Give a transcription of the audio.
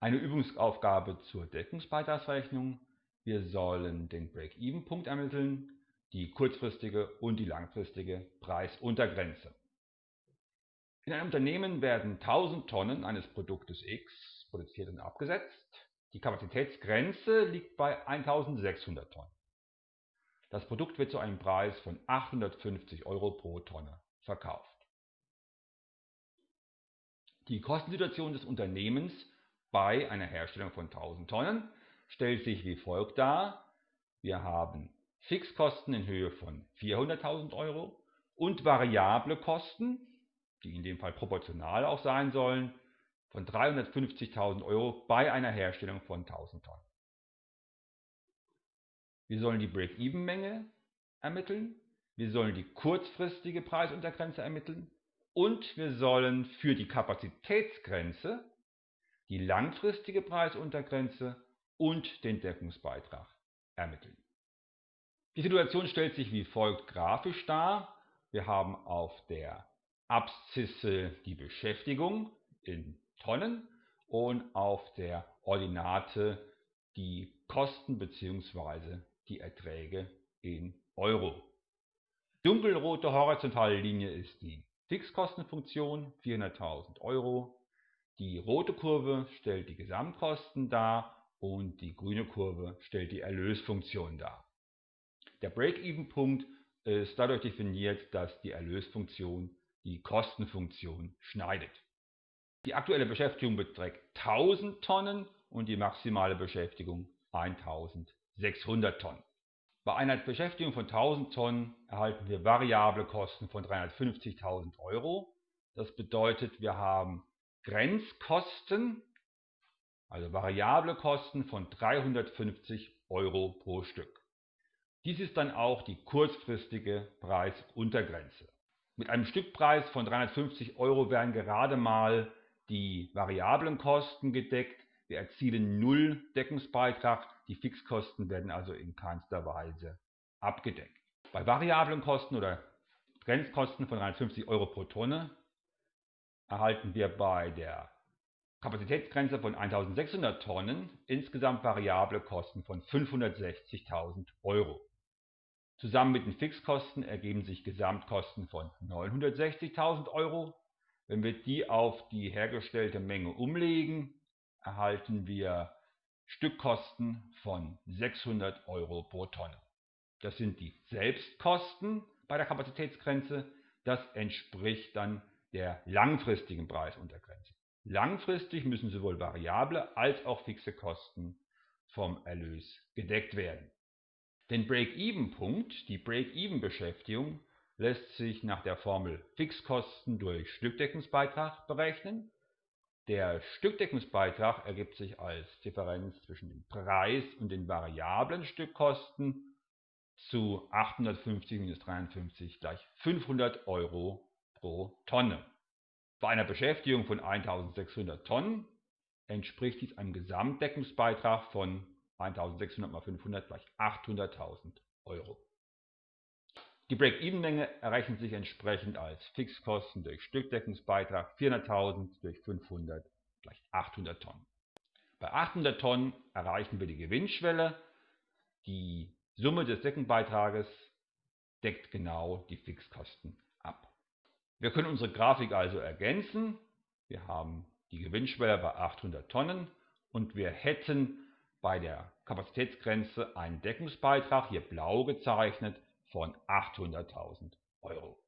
Eine Übungsaufgabe zur Deckungsbeitragsrechnung. Wir sollen den Break-Even-Punkt ermitteln, die kurzfristige und die langfristige Preisuntergrenze. In einem Unternehmen werden 1000 Tonnen eines Produktes X produziert und abgesetzt. Die Kapazitätsgrenze liegt bei 1600 Tonnen. Das Produkt wird zu einem Preis von 850 Euro pro Tonne verkauft. Die Kostensituation des Unternehmens bei einer Herstellung von 1000 Tonnen stellt sich wie folgt dar. Wir haben Fixkosten in Höhe von 400.000 Euro und variable Kosten, die in dem Fall proportional auch sein sollen, von 350.000 Euro bei einer Herstellung von 1000 Tonnen. Wir sollen die Break-Even-Menge ermitteln, wir sollen die kurzfristige Preisuntergrenze ermitteln und wir sollen für die Kapazitätsgrenze die langfristige Preisuntergrenze und den Deckungsbeitrag ermitteln. Die Situation stellt sich wie folgt grafisch dar. Wir haben auf der Abszisse die Beschäftigung in Tonnen und auf der Ordinate die Kosten bzw. die Erträge in Euro. Dunkelrote horizontale Linie ist die Fixkostenfunktion, 400.000 Euro. Die rote Kurve stellt die Gesamtkosten dar und die grüne Kurve stellt die Erlösfunktion dar. Der Break-Even-Punkt ist dadurch definiert, dass die Erlösfunktion die Kostenfunktion schneidet. Die aktuelle Beschäftigung beträgt 1000 Tonnen und die maximale Beschäftigung 1600 Tonnen. Bei einer Beschäftigung von 1000 Tonnen erhalten wir variable Kosten von 350.000 Euro. Das bedeutet, wir haben Grenzkosten, also variable Kosten von 350 Euro pro Stück. Dies ist dann auch die kurzfristige Preisuntergrenze. Mit einem Stückpreis von 350 Euro werden gerade mal die variablen Kosten gedeckt. Wir erzielen null Deckungsbeitrag. Die Fixkosten werden also in keinster Weise abgedeckt. Bei variablen Kosten oder Grenzkosten von 350 Euro pro Tonne erhalten wir bei der Kapazitätsgrenze von 1600 Tonnen insgesamt variable Kosten von 560.000 Euro. Zusammen mit den Fixkosten ergeben sich Gesamtkosten von 960.000 Euro. Wenn wir die auf die hergestellte Menge umlegen, erhalten wir Stückkosten von 600 Euro pro Tonne. Das sind die Selbstkosten bei der Kapazitätsgrenze. Das entspricht dann der langfristigen Preisuntergrenze. Langfristig müssen sowohl variable als auch fixe Kosten vom Erlös gedeckt werden. Den Break-Even-Punkt, die Break-Even-Beschäftigung, lässt sich nach der Formel Fixkosten durch Stückdeckungsbeitrag berechnen. Der Stückdeckungsbeitrag ergibt sich als Differenz zwischen dem Preis und den variablen Stückkosten zu 850 minus 53 gleich 500 Euro pro Tonne. Bei einer Beschäftigung von 1600 Tonnen entspricht dies einem Gesamtdeckungsbeitrag von 1600 mal 500 gleich 800.000 Euro. Die Break-Even-Menge errechnet sich entsprechend als Fixkosten durch Stückdeckungsbeitrag 400.000 durch 500 gleich 800 Tonnen. Bei 800 Tonnen erreichen wir die Gewinnschwelle. Die Summe des Deckenbeitrages deckt genau die Fixkosten wir können unsere Grafik also ergänzen. Wir haben die Gewinnschwelle bei 800 Tonnen und wir hätten bei der Kapazitätsgrenze einen Deckungsbeitrag, hier blau gezeichnet, von 800.000 Euro.